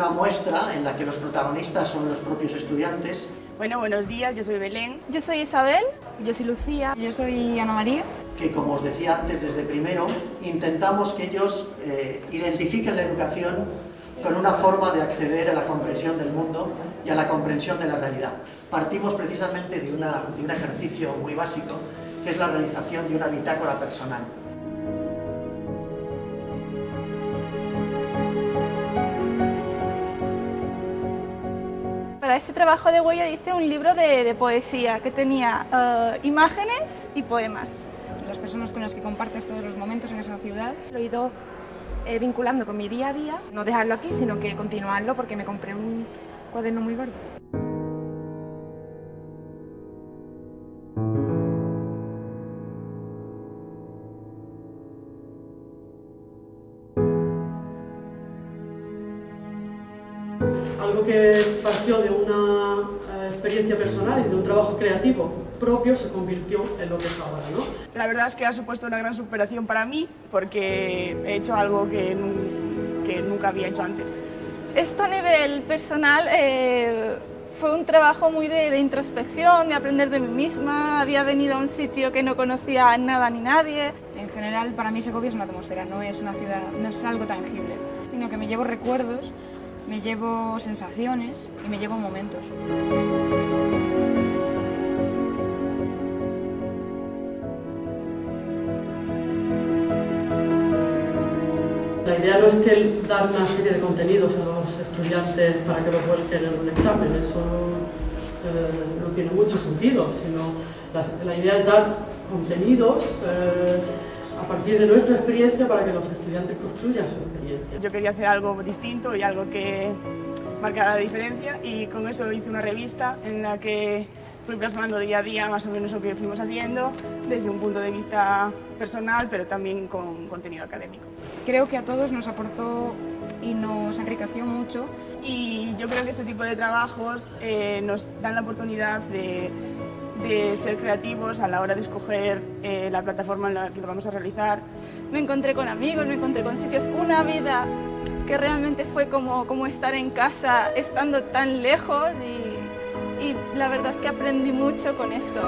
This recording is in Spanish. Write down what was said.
Una muestra en la que los protagonistas son los propios estudiantes. Bueno, buenos días, yo soy Belén. Yo soy Isabel. Yo soy Lucía. Yo soy Ana María. Que como os decía antes, desde primero, intentamos que ellos eh, identifiquen la educación con una forma de acceder a la comprensión del mundo y a la comprensión de la realidad. Partimos precisamente de, una, de un ejercicio muy básico, que es la realización de una bitácora personal. Para este trabajo de huella hice un libro de, poesía que tenía eh, imágenes y poemas. Las personas con las que compartes todos los momentos en esa ciudad. Lo he ido eh, vinculando con mi día a día, no dejarlo aquí, sino que continuarlo porque me compré un cuaderno muy gordo. Algo que partió de una eh, experiencia personal y de un trabajo creativo propio se convirtió en lo que es ahora. ¿no? La verdad es que ha supuesto una gran superación para mí porque he hecho algo que, que nunca había hecho antes. Esto a nivel personal eh, fue un trabajo muy de, de, introspección, de aprender de mí misma. Había venido a un sitio que no conocía nada ni nadie. En general, para mí Segovia es una atmósfera, no es una ciudad, no es algo tangible, sino que me llevo recuerdos me llevo sensaciones y me llevo momentos. La idea no es que dar una serie de contenidos a los estudiantes para que los vuelquen en un examen, eso eh, no tiene mucho sentido, sino la, idea es dar contenidos eh, a partir de nuestra experiencia para que los estudiantes construyan su experiencia. Yo quería hacer algo distinto y algo que marcara la diferencia y con eso hice una revista en la que fui plasmando día a día más o menos lo que fuimos haciendo desde un punto de vista personal pero también con contenido académico. Creo que a todos nos aportó y nos enriqueció mucho y yo creo que este tipo de trabajos eh, nos dan la oportunidad de de ser creativos a la hora de escoger eh, la plataforma en la que lo vamos a realizar. Me encontré con amigos, me encontré con sitios, una vida que realmente fue como, como estar en casa estando tan lejos y, y la verdad es que aprendí mucho con esto.